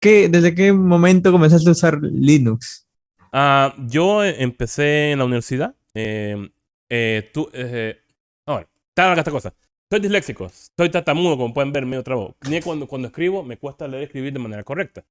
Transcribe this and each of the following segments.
qué, desde qué momento comenzaste a usar Linux? Ah, yo empecé en la universidad. Eh, eh, tú, eh, ahora, está esta cosa. Soy disléxico, soy tatamudo, como pueden ver, medio trabo. Ni cuando, cuando escribo, me cuesta leer y escribir de manera correcta.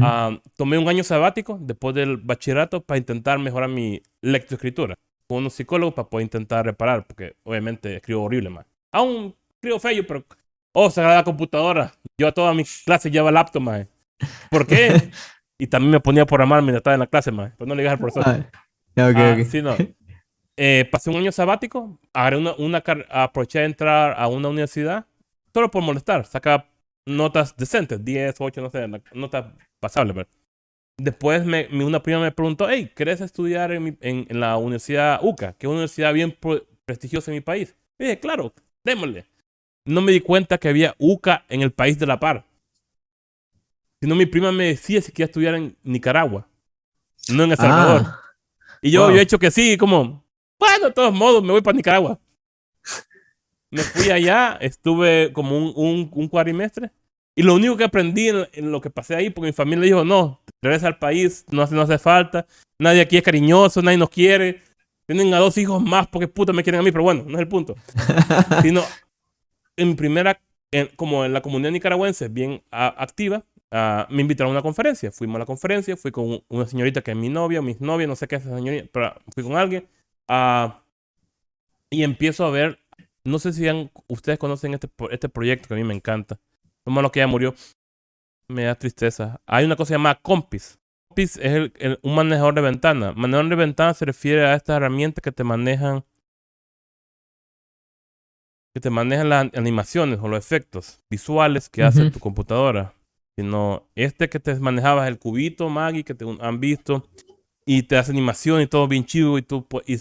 Ah, tomé un año sabático después del bachillerato para intentar mejorar mi lectoescritura. Con unos psicólogos para poder intentar reparar, porque obviamente escribo horrible más. Aún escribo feo, pero. Oh, se la computadora. Yo a todas mis clases llevaba laptop, más. ¿Por qué? y también me ponía a programar mientras estaba en la clase, más. Pues no le dije al profesor. Ah, okay, Sí, no. Eh, pasé un año sabático, agarré una, una aproveché de entrar a una universidad solo por molestar. Sacaba notas decentes, 10, 8, no sé, notas pasables. Después me, una prima me preguntó, hey, ¿querés estudiar en, en, la Universidad UCA? Que es una universidad bien prestigiosa en mi país. Y dije, claro, démosle. No me di cuenta que había UCA en el país de la par. Sino mi prima me decía si quería estudiar en Nicaragua, no en El Salvador. Ah. y yo, yo he hecho que sí, como, bueno, de todos modos, me voy para Nicaragua. Me fui allá, estuve como un, un. Y lo único que aprendí en, lo que pasé ahí, porque mi familia dijo, no, regresa al país, no hace, no hace falta, nadie aquí es cariñoso, nadie nos quiere. Tienen a dos hijos más porque puta me quieren a mí, pero bueno, no es el punto. Sino, en primera, como en la comunidad nicaragüense bien activa, ah, me invitaron a una conferencia. Fuimos a la conferencia, fui con una señorita que es mi novia, mis novias, no sé qué es esa señorita, pero fui con alguien. Ah, y empiezo a ver, no sé si ustedes conocen este, este proyecto que a mí me encanta. Lo malo que ya murió. Me da tristeza. Hay una cosa llamada Compis. Compis es un manejador de ventana. Manejador de ventana se refiere a estas herramientas que te manejan que te manejan las animaciones o los efectos visuales que hace tu computadora. Sino este que te manejabas el cubito Maggie que te han visto y te hace animación y todo bien chido y tú y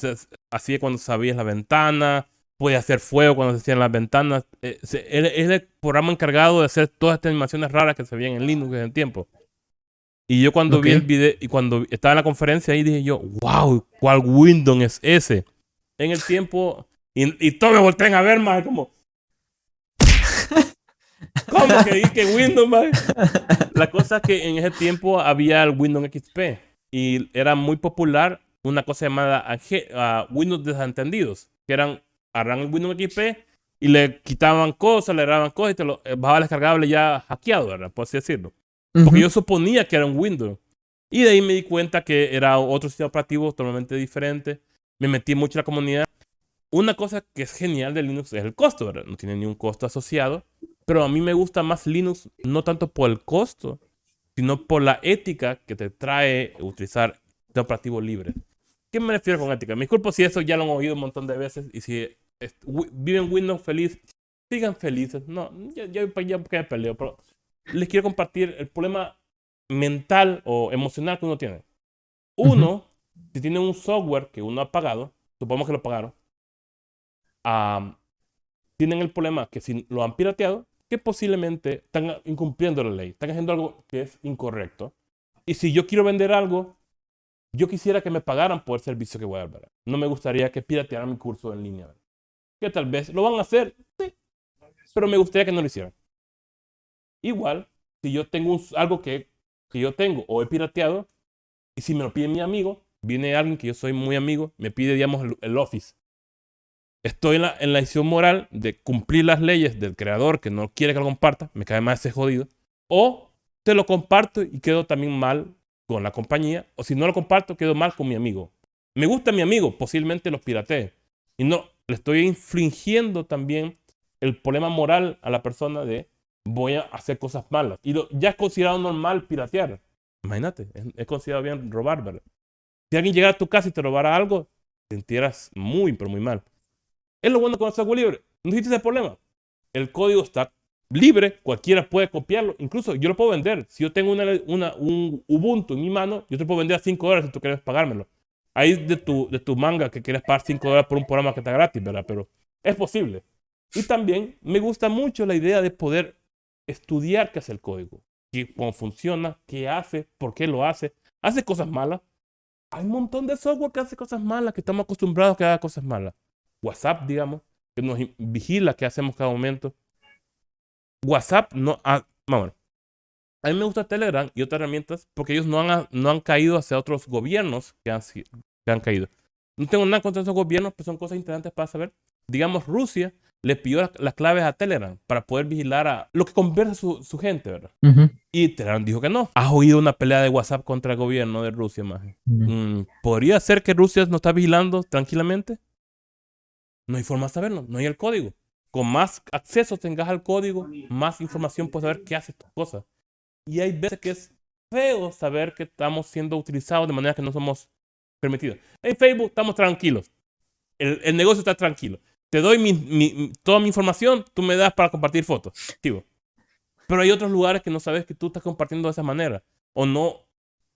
así es cuando sabías la ventana, puede hacer fuego cuando se hacían las ventanas. Eh, es el programa encargado de hacer todas estas animaciones raras que se veían en Linux en el tiempo. Y yo cuando vi el video y cuando estaba en la conferencia ahí dije yo, wow, ¿cuál Windows es ese? En el tiempo, y, y todos me voltean a ver más como, ¿cómo que que Windows, más? La cosa es que en ese tiempo había el Windows XP y era muy popular una cosa llamada uh, Windows desentendidos, que eran, agarran el Windows XP y le quitaban cosas, le daban cosas y te lo eh, bajaba descargable ya hackeado, ¿verdad? Por así decirlo. Porque yo suponía que era un Windows. Y de ahí me di cuenta que era otro sistema operativo totalmente diferente. Me metí mucho en la comunidad. Una cosa que es genial de Linux es el costo, ¿verdad? No tiene ni un costo asociado. Pero a mí me gusta más Linux no tanto por el costo, sino por la ética que te trae utilizar de operativo libre. ¿Qué me refiero con ética? Me disculpo si eso ya lo han oído un montón de veces y si viven Windows feliz, sigan felices. No, ya, ya, ya me peleo, pero les quiero compartir el problema mental o emocional que uno tiene. Uno, si tiene un software que uno ha pagado, supongamos que lo pagaron, tienen el problema que si lo han pirateado, posiblemente están incumpliendo la ley, están haciendo algo que es incorrecto. Y si yo quiero vender algo, yo quisiera que me pagaran por el servicio que voy a dar. No me gustaría que piratearan mi curso en línea. Que tal vez lo van a hacer, sí, pero me gustaría que no lo hicieran. Igual, si yo tengo algo que, que yo tengo o he pirateado, y si me lo pide mi amigo, viene alguien que yo soy muy amigo, me pide, digamos, el, el Office estoy en la, en moral de cumplir las leyes del creador que no quiere que lo comparta, me cae más ese jodido, o te lo comparto y quedo también mal con la compañía, o si no lo comparto, quedo mal con mi amigo. Me gusta mi amigo, posiblemente los piratee. Y no, le estoy infringiendo también el problema moral a la persona de voy a hacer cosas malas. Y ya es considerado normal piratear. Imagínate, es, considerado bien robar, ¿verdad? Si alguien llegara a tu casa y te robara algo, te muy, pero muy mal. Es lo bueno con el software libre. No existe ese problema. El código está libre, cualquiera puede copiarlo. Incluso yo lo puedo vender. Si yo tengo una, una, un Ubuntu en mi mano, yo te puedo vender a 5 dólares si tú quieres pagármelo. Ahí de tu, de tu manga que quieres pagar 5 dólares por un programa que está gratis, ¿verdad? Pero es posible. Y también me gusta mucho la idea de poder estudiar qué hace el código, cómo funciona, qué hace, por qué lo hace. Hace cosas malas. Hay un montón de software que hace cosas malas, que estamos acostumbrados a que haga cosas malas. WhatsApp, digamos, que nos vigila qué hacemos cada momento. WhatsApp no... Ah, vamos. A mí me gusta Telegram y otras herramientas porque ellos no han, no han caído hacia otros gobiernos que han, que han caído. No tengo nada contra esos gobiernos, pero son cosas interesantes para saber. Digamos, Rusia le pidió las, las claves a Telegram para poder vigilar a lo que conversa su, su gente, ¿verdad? Ujú. Y Telegram dijo que no. ¿Has oído una pelea de WhatsApp contra el gobierno de Rusia, más? Ujú. ¿Podría ser que Rusia no está vigilando tranquilamente? No hay forma de saberlo, no hay el código. Con más acceso tengas al código, más información puedes saber qué hace tus cosas. Y hay veces que es feo saber que estamos siendo utilizados de manera que no somos permitidos. En Facebook estamos tranquilos. El, negocio está tranquilo. Te doy toda mi información, tú me das para compartir fotos. Pero hay otros lugares que no sabes que tú estás compartiendo de esa manera. O no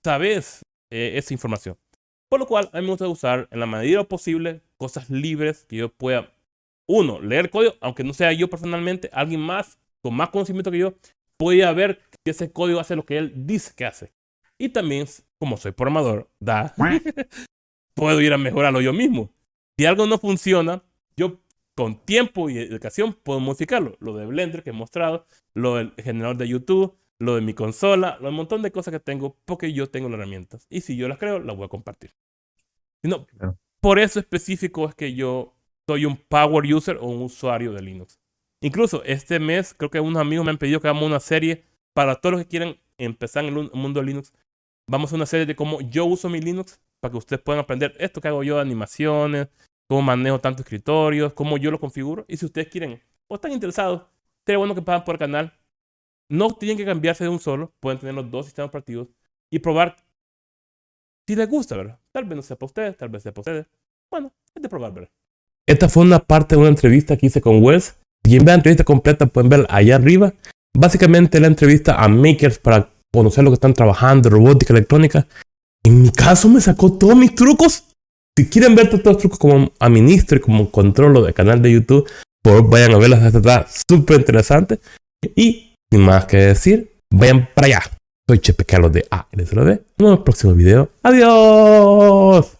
sabes eh, esa información. Por lo cual, a mí me gusta usar en la medida posible cosas libres que yo pueda, uno, leer código, aunque no sea yo personalmente, alguien más con más conocimiento que yo pueda ver que ese código hace lo que él dice que hace. Y también, como soy programador, da, puedo ir a mejorarlo yo mismo. Si algo no funciona, yo con tiempo y educación puedo modificarlo. Lo de Blender que he mostrado, lo del generador de YouTube, lo de mi consola, lo un montón de cosas que tengo porque yo tengo las herramientas. Y si yo las creo, las voy a compartir. No, Claro. por eso específico es que yo soy un power user o un usuario de Linux. Incluso este mes creo que unos amigos me han pedido que hagamos una serie para todos los que quieren empezar en el un- mundo de Linux. Vamos a una serie de cómo yo uso mi Linux para que ustedes puedan aprender esto que hago yo de animaciones, cómo manejo tantos escritorios, cómo yo lo configuro. Y si ustedes quieren o están interesados, sería bueno que pasen por el canal. No tienen que cambiarse de un solo, pueden tener los dos sistemas operativos y probar si les gusta, ¿verdad? Tal vez no sea para ustedes, tal vez sea para ustedes. Bueno, es de probar, ¿verdad? Esta fue una parte de una entrevista que hice con Wells. Quieren ver la entrevista completa, pueden ver allá arriba. Básicamente la entrevista a makers para conocer lo que están trabajando, robótica, electrónica. En mi caso me sacó todos mis trucos. Si quieren ver todos los trucos como administro y como controlo del canal de YouTube, por vayan a verlas. Esta está súper interesante. Y sin más que decir, vayan para allá. Soy Chepe Carlos de ALSLB. Nos vemos en el próximo video. ¡Adiós!